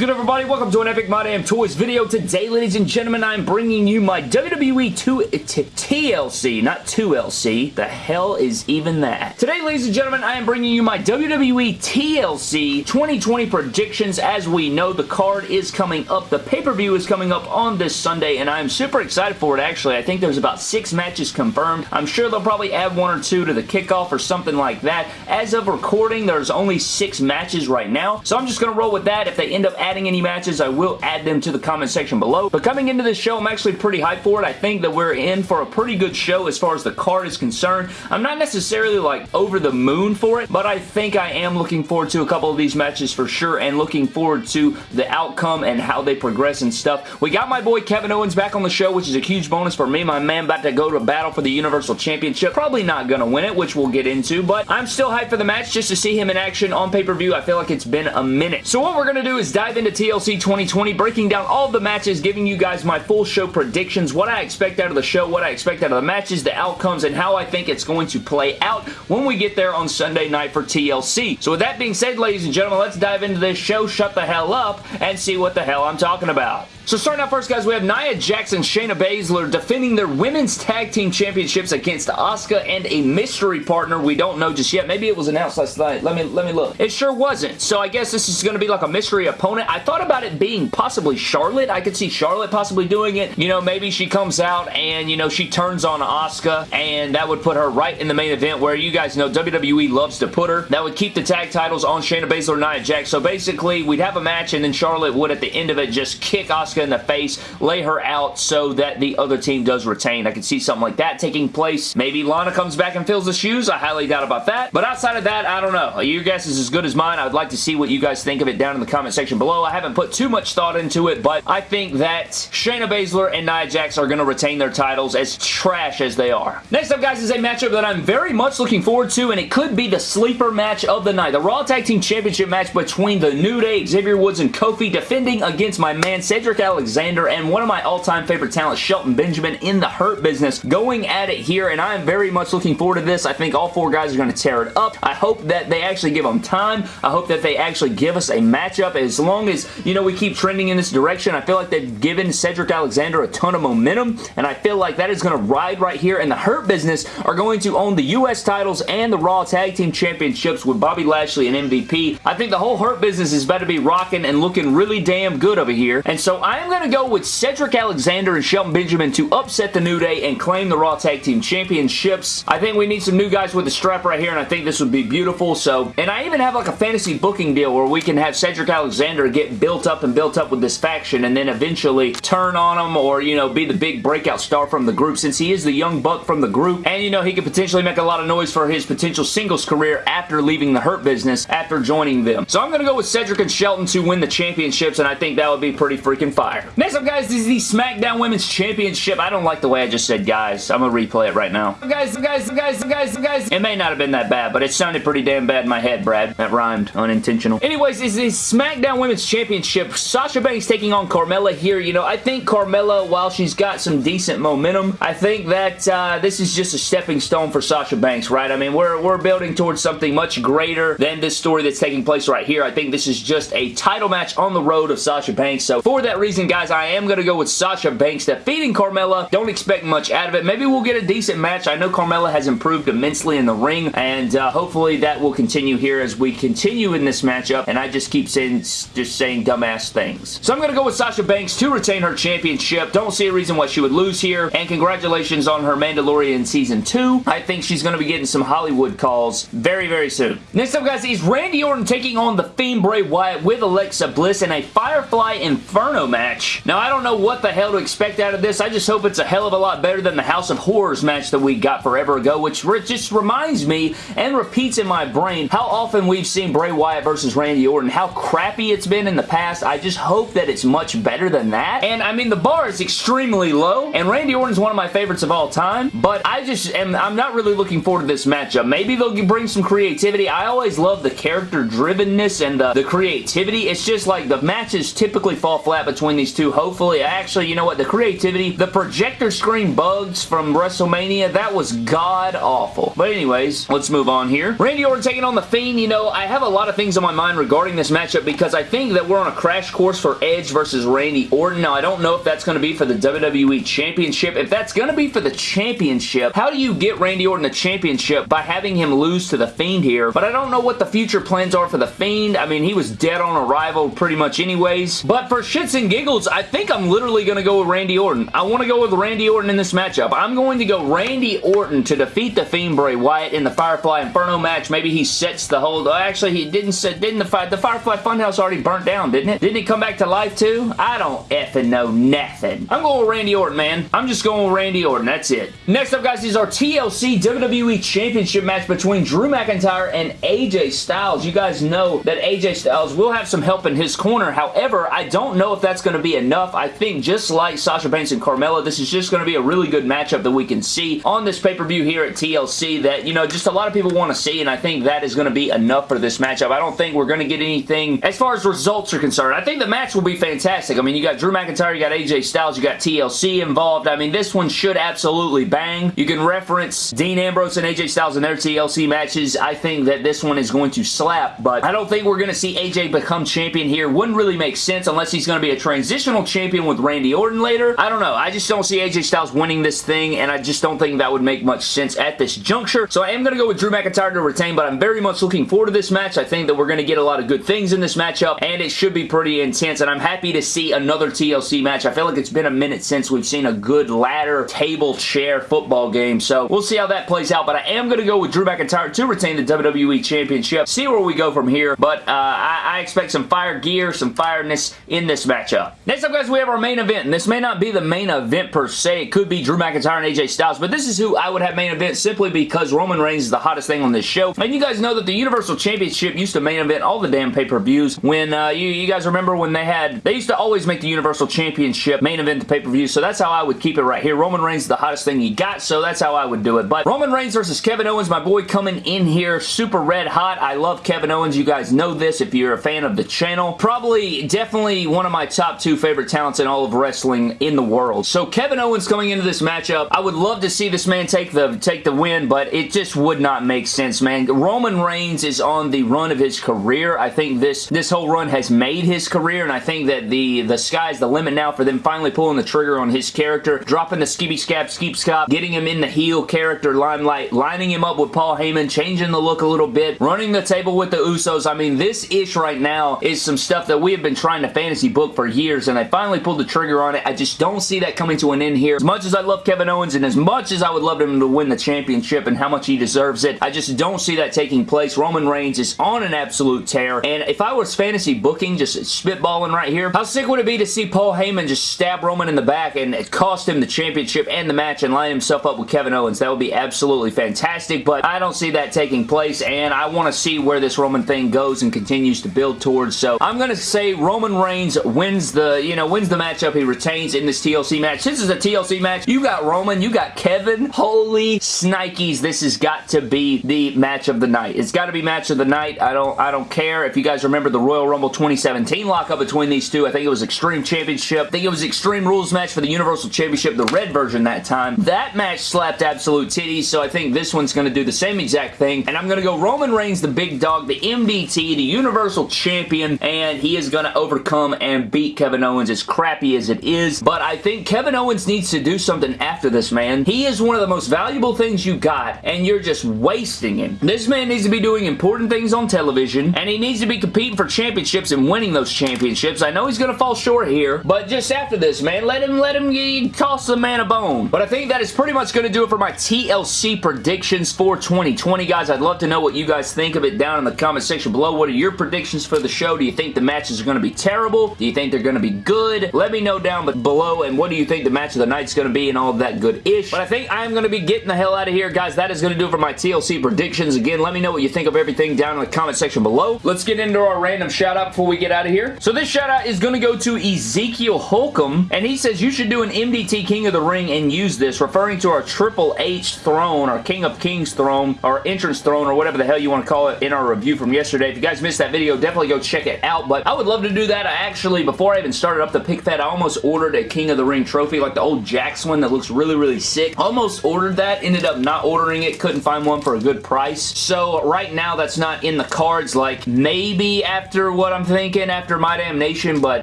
good, everybody? Welcome to an Epic My Damn Toys video. Today, ladies and gentlemen, I'm bringing you my WWE 2 eh, TLC, not 2LC. The hell is even that? Today, ladies and gentlemen, I am bringing you my WWE TLC 2020 predictions. As we know, the card is coming up. The pay-per-view is coming up on this Sunday, and I'm super excited for it, actually. I think there's about six matches confirmed. I'm sure they'll probably add one or two to the kickoff or something like that. As of recording, there's only six matches right now, so I'm just going to roll with that. If they end up adding any matches, I will add them to the comment section below. But coming into this show, I'm actually pretty hyped for it. I think that we're in for a pretty good show as far as the card is concerned. I'm not necessarily like over the moon for it, but I think I am looking forward to a couple of these matches for sure and looking forward to the outcome and how they progress and stuff. We got my boy Kevin Owens back on the show, which is a huge bonus for me. My man about to go to battle for the Universal Championship. Probably not going to win it, which we'll get into, but I'm still hyped for the match just to see him in action on pay-per-view. I feel like it's been a minute. So what we're going to do is dive into TLC 2020, breaking down all the matches, giving you guys my full show predictions, what I expect out of the show, what I expect out of the matches, the outcomes, and how I think it's going to play out when we get there on Sunday night for TLC. So with that being said, ladies and gentlemen, let's dive into this show, shut the hell up, and see what the hell I'm talking about. So starting out first, guys, we have Nia Jax and Shayna Baszler defending their Women's Tag Team Championships against Asuka and a mystery partner we don't know just yet. Maybe it was announced last night. Let me, let me look. It sure wasn't. So I guess this is going to be like a mystery opponent. I thought about it being possibly Charlotte. I could see Charlotte possibly doing it. You know, maybe she comes out and, you know, she turns on Asuka and that would put her right in the main event where you guys know WWE loves to put her. That would keep the tag titles on Shayna Baszler and Nia Jax. So basically, we'd have a match and then Charlotte would at the end of it just kick Asuka in the face, lay her out so that the other team does retain. I could see something like that taking place. Maybe Lana comes back and fills the shoes. I highly doubt about that. But outside of that, I don't know. Your guess is as good as mine. I would like to see what you guys think of it down in the comment section below. I haven't put too much thought into it, but I think that Shayna Baszler and Nia Jax are going to retain their titles as trash as they are. Next up, guys, is a matchup that I'm very much looking forward to, and it could be the sleeper match of the night. The Raw Tag Team Championship match between the New Day, Xavier Woods, and Kofi defending against my man Cedric Alexander and one of my all-time favorite talents, Shelton Benjamin, in the Hurt Business, going at it here, and I am very much looking forward to this. I think all four guys are going to tear it up. I hope that they actually give them time. I hope that they actually give us a matchup. As long as, you know, we keep trending in this direction, I feel like they've given Cedric Alexander a ton of momentum, and I feel like that is going to ride right here, and the Hurt Business are going to own the U.S. titles and the Raw Tag Team Championships with Bobby Lashley and MVP. I think the whole Hurt Business is about to be rocking and looking really damn good over here, and so I am going to go with Cedric Alexander and Shelton Benjamin to upset the New Day and claim the Raw Tag Team Championships. I think we need some new guys with the strap right here, and I think this would be beautiful, so, and I even have like a fantasy booking deal where we can have Cedric Alexander get built up and built up with this faction, and then eventually turn on him or, you know, be the big breakout star from the group since he is the young buck from the group, and, you know, he could potentially make a lot of noise for his potential singles career after leaving the Hurt Business, after joining them. So I'm going to go with Cedric and Shelton to win the championships, and I think that would be pretty freaking fire. Next up, guys, this is the SmackDown Women's Championship. I don't like the way I just said guys. I'm going to replay it right now. Guys, guys, guys, guys, guys. It may not have been that bad, but it sounded pretty damn bad in my head, Brad. That rhymed. Unintentional. Anyways, this is the SmackDown Women's Championship. Sasha Banks taking on Carmella here. You know, I think Carmella, while she's got some decent momentum, I think that uh, this is just a stepping stone for Sasha Banks, right? I mean, we're, we're building towards something much greater than this story that's taking place right here. I think this is just a title match on the road of Sasha Banks. So for that reason, guys, I am going to go with Sasha Banks defeating Carmella. Don't expect much out of it. Maybe we'll get a decent match. I know Carmella has improved immensely in the ring, and uh, hopefully that will continue here as we continue in this matchup, and I just keep saying, just saying dumbass things. So I'm going to go with Sasha Banks to retain her championship. Don't see a reason why she would lose here, and congratulations on her Mandalorian Season 2. I think she's going to be getting some Hollywood calls very, very soon. Next up, guys, is Randy Orton taking on the Fiend Bray Wyatt with Alexa Bliss in a Firefly Inferno match. Now, I don't know what the hell to expect out of this. I just hope it's a hell of a lot better than the House of Horrors match that we got forever ago, which just reminds me and repeats in my brain how often we've seen Bray Wyatt versus Randy Orton, how crappy it's been in the past. I just hope that it's much better than that. And I mean, the bar is extremely low, and Randy Orton's one of my favorites of all time, but I just am, I'm not really looking forward to this matchup. Maybe they'll bring some creativity. I always love the character drivenness and the, the creativity. It's just like the matches typically fall flat between between these two. Hopefully, actually, you know what? The creativity, the projector screen bugs from WrestleMania, that was god-awful. But anyways, let's move on here. Randy Orton taking on The Fiend. You know, I have a lot of things on my mind regarding this matchup because I think that we're on a crash course for Edge versus Randy Orton. Now, I don't know if that's going to be for the WWE Championship. If that's going to be for the championship, how do you get Randy Orton the championship by having him lose to The Fiend here? But I don't know what the future plans are for The Fiend. I mean, he was dead on arrival pretty much anyways. But for shits and giggles, I think I'm literally going to go with Randy Orton. I want to go with Randy Orton in this matchup. I'm going to go Randy Orton to defeat The Fiend Bray Wyatt in the Firefly Inferno match. Maybe he sets the hold. Oh, uh, Actually, he didn't set... Didn't the, the Firefly Funhouse already burnt down, didn't it? Didn't it come back to life too? I don't effing know nothing. I'm going with Randy Orton, man. I'm just going with Randy Orton. That's it. Next up, guys, is our TLC WWE Championship match between Drew McIntyre and AJ Styles. You guys know that AJ Styles will have some help in his corner. However, I don't know if that's going to be enough. I think just like Sasha Banks and Carmella, this is just going to be a really good matchup that we can see on this pay-per-view here at TLC that, you know, just a lot of people want to see, and I think that is going to be enough for this matchup. I don't think we're going to get anything as far as results are concerned. I think the match will be fantastic. I mean, you got Drew McIntyre, you got AJ Styles, you got TLC involved. I mean, this one should absolutely bang. You can reference Dean Ambrose and AJ Styles in their TLC matches. I think that this one is going to slap, but I don't think we're going to see AJ become champion here. Wouldn't really make sense unless he's going to be a transitional champion with Randy Orton later. I don't know. I just don't see AJ Styles winning this thing, and I just don't think that would make much sense at this juncture. So I am going to go with Drew McIntyre to retain, but I'm very much looking forward to this match. I think that we're going to get a lot of good things in this matchup, and it should be pretty intense, and I'm happy to see another TLC match. I feel like it's been a minute since we've seen a good ladder, table, chair football game, so we'll see how that plays out, but I am going to go with Drew McIntyre to retain the WWE Championship. See where we go from here, but uh, I, I expect some fire gear, some fireness in this matchup. Next up, guys, we have our main event, and this may not be the main event per se. It could be Drew McIntyre and AJ Styles, but this is who I would have main event simply because Roman Reigns is the hottest thing on this show. And you guys know that the Universal Championship used to main event all the damn pay-per-views when, uh, you, you guys remember when they had, they used to always make the Universal Championship main event the pay-per-view, so that's how I would keep it right here. Roman Reigns is the hottest thing you got, so that's how I would do it. But Roman Reigns versus Kevin Owens, my boy coming in here super red hot. I love Kevin Owens. You guys know this if you're a fan of the channel. Probably, definitely one of my top two favorite talents in all of wrestling in the world. So Kevin Owens coming into this matchup, I would love to see this man take the take the win, but it just would not make sense, man. Roman Reigns is on the run of his career. I think this this whole run has made his career, and I think that the the sky's the limit now for them finally pulling the trigger on his character, dropping the skibby scab skeep scop, getting him in the heel character limelight, lining him up with Paul Heyman, changing the look a little bit, running the table with the Usos. I mean, this ish right now is some stuff that we have been trying to fantasy book for years, and I finally pulled the trigger on it. I just don't see that coming to an end here. As much as I love Kevin Owens and as much as I would love him to win the championship and how much he deserves it, I just don't see that taking place. Roman Reigns is on an absolute tear, and if I was fantasy booking, just spitballing right here, how sick would it be to see Paul Heyman just stab Roman in the back and it cost him the championship and the match and line himself up with Kevin Owens? That would be absolutely fantastic, but I don't see that taking place, and I want to see where this Roman thing goes and continues to build towards, so I'm going to say Roman Reigns wins the, you know, wins the matchup. He retains in this TLC match. This is a TLC match. You got Roman, you got Kevin. Holy snikes, this has got to be the match of the night. It's got to be match of the night. I don't, I don't care if you guys remember the Royal Rumble 2017 lockup between these two. I think it was Extreme Championship. I think it was Extreme Rules match for the Universal Championship, the red version that time. That match slapped absolute titties, so I think this one's going to do the same exact thing, and I'm going to go Roman Reigns, the big dog, the MDT, the Universal Champion, and he is going to overcome and beat Kevin Owens as crappy as it is, but I think Kevin Owens needs to do something after this, man. He is one of the most valuable things you got, and you're just wasting him. This man needs to be doing important things on television, and he needs to be competing for championships and winning those championships. I know he's going to fall short here, but just after this, man, let him, let him toss the man a bone. But I think that is pretty much going to do it for my TLC predictions for 2020, guys. I'd love to know what you guys think of it down in the comment section below. What are your predictions for the show? Do you think the matches are going to be terrible? Do you think they're going to be good? Let me know down below, and what do you think the match of the night's going to be and all that good-ish. But I think I'm going to be getting the hell out of here, guys. That is going to do it for my TLC predictions. Again, let me know what you think of everything down in the comment section below. Let's get into our random shout-out before we get out of here. So this shout-out is going to go to Ezekiel Holcomb, and he says, you should do an MDT King of the Ring and use this, referring to our Triple H throne, our King of Kings throne, our entrance throne, or whatever the hell you want to call it in our review from yesterday. If you guys missed that video, definitely go check it out, but I would love to do that. I actually, before before I even started up the pick fed, I almost ordered a King of the Ring trophy, like the old Jakks one that looks really, really sick. Almost ordered that, ended up not ordering it, couldn't find one for a good price. So right now, that's not in the cards, like maybe after what I'm thinking, after My Damn Nation, but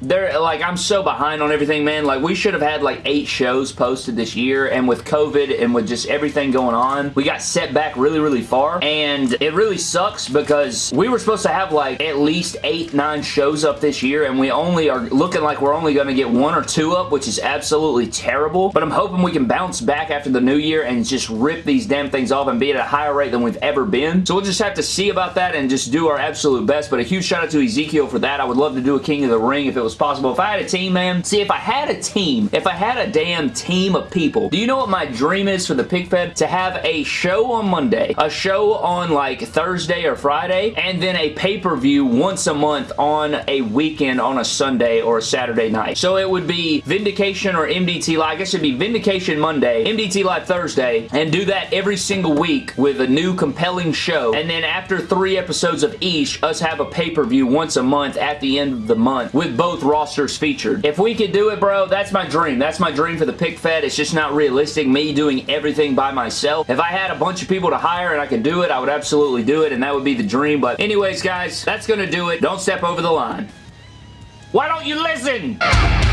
they're, like, I'm so behind on everything, man. Like, we should have had, like, eight shows posted this year, and with COVID and with just everything going on, we got set back really, really far, and it really sucks because we were supposed to have, like, at least eight, nine shows up this year, and we only are looking like we're only going to get one or two up, which is absolutely terrible, but I'm hoping we can bounce back after the new year and just rip these damn things off and be at a higher rate than we've ever been. So we'll just have to see about that and just do our absolute best, but a huge shout out to Ezekiel for that. I would love to do a King of the Ring if it was possible. If I had a team, man, see, if I had a team, if I had a damn team of people, do you know what my dream is for the Pick Fed? To have a show on Monday, a show on like Thursday or Friday, and then a pay-per-view once a month on a weekend on a Sunday or a Saturday night. So it would be Vindication or MDT Live. I guess it'd be Vindication Monday, MDT Live Thursday, and do that every single week with a new compelling show. And then after three episodes of each, us have a pay-per-view once a month at the end of the month with both rosters featured. If we could do it, bro, that's my dream. That's my dream for the pick fed. It's just not realistic, me doing everything by myself. If I had a bunch of people to hire and I could do it, I would absolutely do it, and that would be the dream. But anyways, guys, that's going to do it. Don't step over the line. Why don't you listen?